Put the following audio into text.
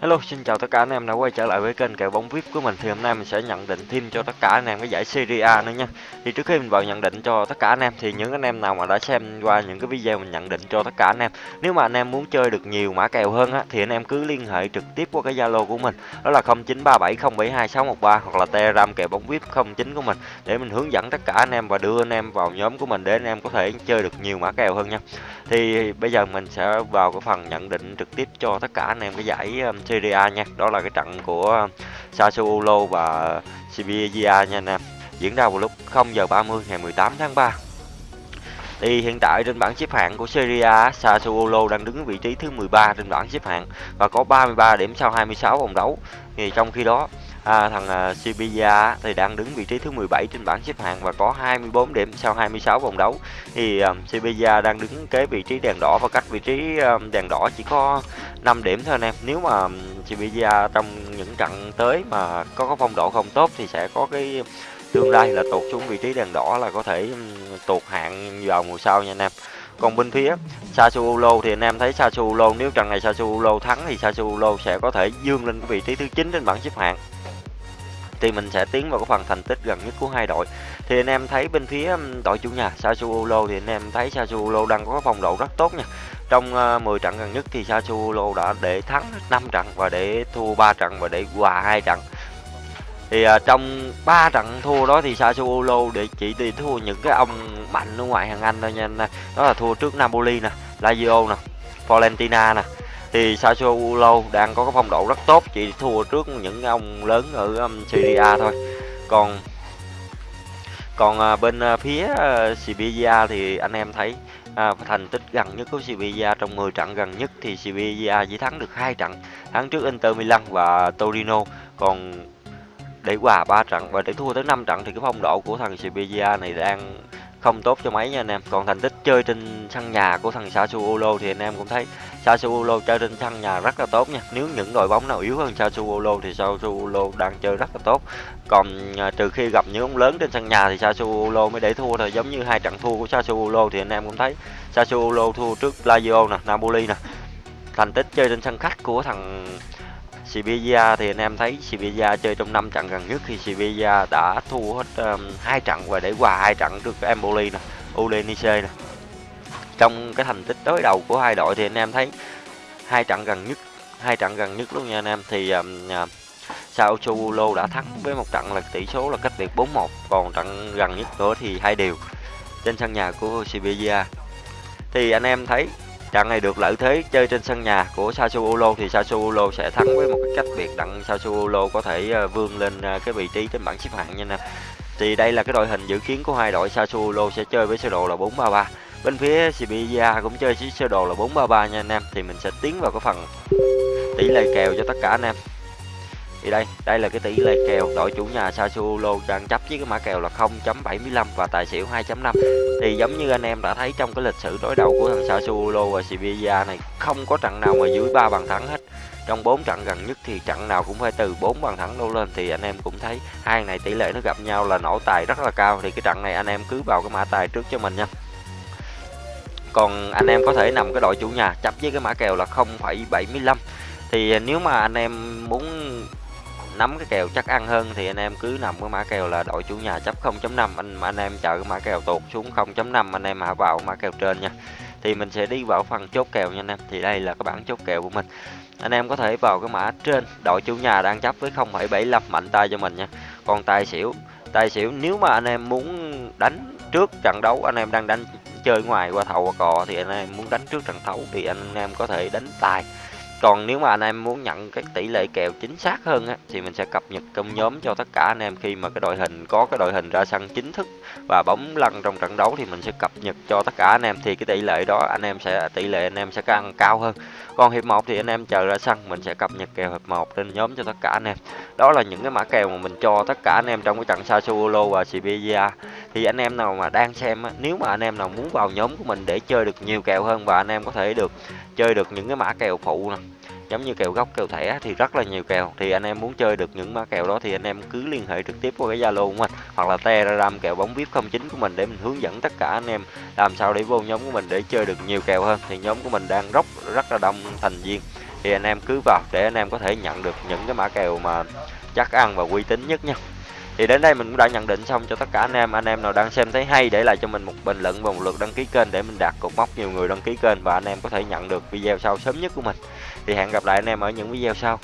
Hello, xin chào tất cả anh em đã quay trở lại với kênh kèo bóng VIP của mình. Thì hôm nay mình sẽ nhận định thêm cho tất cả anh em cái giải Serie A nữa nha. Thì trước khi mình vào nhận định cho tất cả anh em thì những anh em nào mà đã xem qua những cái video mình nhận định cho tất cả anh em, nếu mà anh em muốn chơi được nhiều mã kèo hơn á thì anh em cứ liên hệ trực tiếp qua cái Zalo của mình. Đó là 0937072613 hoặc là Telegram kèo bóng VIP 09 của mình để mình hướng dẫn tất cả anh em và đưa anh em vào nhóm của mình để anh em có thể chơi được nhiều mã kèo hơn nha. Thì bây giờ mình sẽ vào cái phần nhận định trực tiếp cho tất cả anh em cái giải um, Serie A nha. Đó là cái trận của Sassuolo và Sevilla nha anh em. Diễn ra vào lúc 0 giờ 30 ngày 18 tháng 3. Thì hiện tại trên bảng xếp hạng của Serie A, Sassuolo đang đứng vị trí thứ 13 trên bảng xếp hạng và có 33 điểm sau 26 vòng đấu. Thì trong khi đó à, thằng à, Sevilla thì đang đứng vị trí thứ 17 trên bảng xếp hạng và có 24 điểm sau 26 vòng đấu. Thì à, um, Sevilla đang đứng kế vị trí đèn đỏ và cách vị trí um, đèn đỏ chỉ có 5 điểm thôi anh em. Nếu mà um, Sevilla trong những trận tới mà có phong độ không tốt thì sẽ có cái tương lai là tụt xuống vị trí đèn đỏ là có thể tụt hạng vào mùa sau nha anh em. Còn bên phía Sassuolo thì anh em thấy Sassuolo nếu trận này Sassuolo thắng thì Sassuolo sẽ có thể dương lên vị trí thứ 9 trên bảng xếp hạng thì mình sẽ tiến vào cái phần thành tích gần nhất của hai đội. Thì anh em thấy bên phía um, đội chủ nhà Sassuolo thì anh em thấy Sassuolo đang có phong độ rất tốt nha. Trong ờ, 10 trận gần nhất thì Sassuolo đã để thắng 5 trận và để thua 3 trận và để hòa hai trận. Thì uh, trong 3 trận thua đó thì Sassuolo để chỉ đi thua những cái ông mạnh ở ngoài hàng Anh thôi nha anh đó là thua trước Napoli nè Lazio nè Fiorentina nè thì Sassuolo đang có cái phong độ rất tốt chỉ thua trước những ông lớn ở um, Serie A thôi. Còn còn uh, bên uh, phía à, uh, Sevilla thì anh em thấy à, thành tích gần nhất của Sevilla trong 10 trận gần nhất thì Sevilla chỉ thắng được hai trận thắng trước Inter Milan và Torino. Còn để hòa ba trận và để thua tới 5 trận thì cái phong độ của thằng Sevilla này đang không tốt cho mấy nha anh em. Còn thành tích chơi trên sân nhà của thằng Sassuolo thì anh em cũng thấy Sassuolo chơi trên sân nhà rất là tốt nha. Nếu những đội bóng nào yếu hơn Sassuolo thì Sassuolo đang chơi rất là tốt. Còn à, trừ khi gặp những ông lớn trên sân nhà thì Sassuolo mới để thua thôi. Giống như hai trận thua của Sassuolo thì anh em cũng thấy Sassuolo thua trước Lazio nè Napoli nè. Thành tích chơi trên sân khách của thằng Sevilla thì anh em thấy Sevilla chơi trong 5 trận gần nhất thì Sevilla đã thua hết um, hai trận và để hòa hai trận trước Empoli nè, Udinese nè. Trong cái thành tích đối đầu của hai đội thì anh em thấy hai trận gần nhất, hai trận gần nhất luôn nha anh em thì um, à, uh, Sassuolo đã thắng với một trận là tỷ số là cách biệt 4-1, còn trận gần nhất nữa thì hai đều trên sân nhà của Sevilla. Thì anh em thấy trận này được lợi thế chơi trên sân nhà của Sassuolo thì Sassuolo sẽ thắng với một cái cách biệt đặng. Sassuolo có thể ờ, vươn lên ờ, cái vị trí trên bảng xếp hạng nha nè. Thì đây là cái đội hình dự kiến của hai đội. Sassuolo sẽ chơi với sơ đồ là 4-3-3 bên phía Sevilla cũng chơi với sơ đồ là 4-3-3 nha anh em. Thì mình sẽ tiến vào cái phần tỷ lệ kèo cho tất cả anh em thì đây đây là cái tỷ lệ kèo đội chủ nhà Sassuolo đang chấp với cái mã kèo là 0.75 và tài xỉu 2.5 thì giống như anh em đã thấy trong cái lịch sử đối đầu của thằng Sassuolo và Sevilla này không có trận nào mà dưới 3 bàn thắng hết. Trong 4 trận gần nhất thì trận nào cũng phải từ 4 bàn thắng đổ lên. Thì anh em cũng thấy hai này tỷ lệ nó gặp nhau là nổ tài rất là cao. Thì cái trận này anh em cứ vào cái mã tài trước cho mình nha. Còn anh em có thể nằm cái đội chủ nhà chấp với cái mã kèo là 0,75 thì nếu mà anh em muốn nắm cái kèo chắc ăn hơn thì anh em cứ nằm với mã kèo là đội chủ nhà chấp 0.5 anh mà anh em chờ cái mã kèo tụt xuống 0.5 anh em hạ vào mã kèo trên nha. Thì mình sẽ đi vào phần chốt kèo nha anh em. Thì đây là cái bảng chốt kèo của mình. Anh em có thể vào cái mã trên đội chủ nhà đang chấp với 0,75 mạnh tay cho mình nha. Còn tài xỉu tài xỉu nếu mà anh em muốn đánh trước trận đấu anh em đang đánh chơi ngoài qua thầu qua cò thì anh em muốn đánh trước trận đấu thì anh em có thể đánh tài còn nếu mà anh em muốn nhận cái tỷ lệ kèo chính xác hơn á, thì mình sẽ cập nhật trong nhóm cho tất cả anh em khi mà cái đội hình có cái đội hình ra sân chính thức và bóng lăn trong trận đấu thì mình sẽ cập nhật cho tất cả anh em. Thì cái tỷ lệ đó anh em sẽ tỷ lệ anh em sẽ càng cao hơn. Còn hiệp 1 thì anh em chờ ra sân mình sẽ cập nhật kèo hiệp 1 trên nhóm cho tất cả anh em. Đó là những cái mã kèo mà mình cho tất cả anh em trong cái trận Sassuolo và Sevilla thì anh em nào mà đang xem á, nếu mà anh em nào muốn vào nhóm của mình để chơi được nhiều kèo hơn và anh em có thể được chơi được những cái mã kèo phụ nè giống như kèo gốc kèo thẻ thì rất là nhiều kèo. Thì anh em muốn chơi được những mã kèo đó thì anh em cứ liên hệ trực tiếp qua cái zalo của mình hoặc là telegram kèo bóng vip 09 của mình để mình hướng dẫn tất cả anh em làm sao để vô nhóm của mình để chơi được nhiều kèo hơn. Thì nhóm của mình đang rất rất là đông thành viên. Thì anh em cứ vào để anh em có thể nhận được những cái mã kèo mà chắc ăn và uy tín nhất nha thì đến đây mình cũng đã nhận định xong cho tất cả anh em. Anh em nào đang xem thấy hay để lại cho mình một bình luận và một lượt đăng ký kênh để mình đạt cột mốc nhiều người đăng ký kênh và anh em có thể nhận được video sau sớm nhất của mình. Thì hẹn gặp lại anh em ở những video sau.